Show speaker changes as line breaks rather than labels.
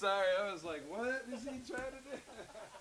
Sorry, I was like, what is he trying to do?